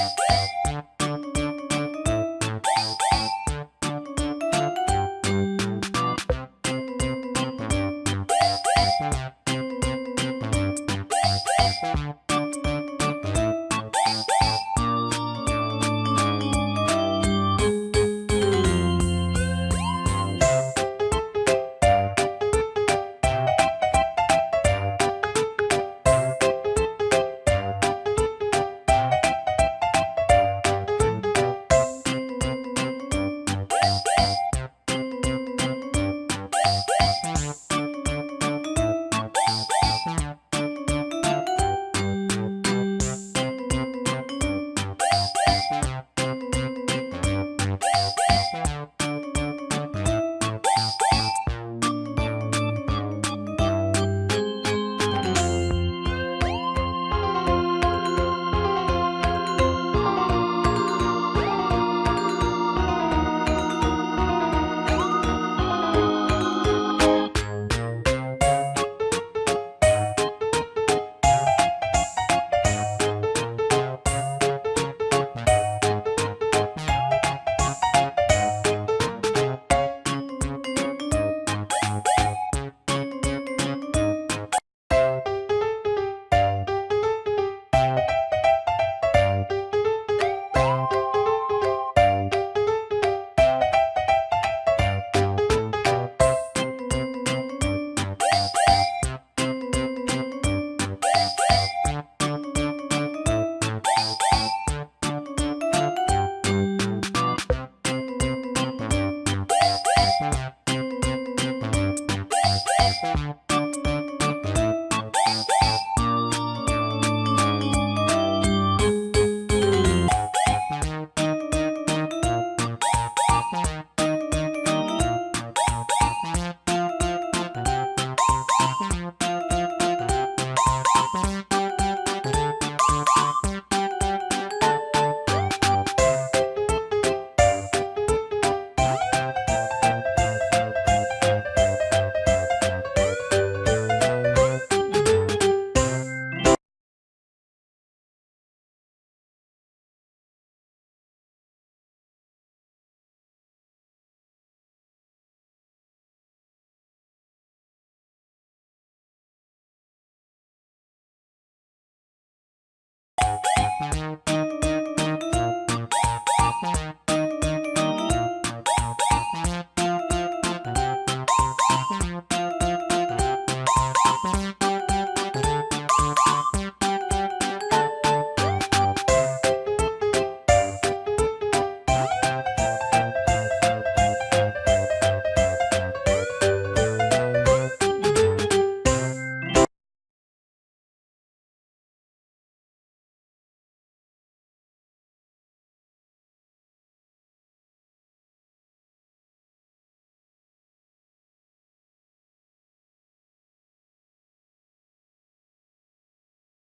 Thank you. Música Thank you.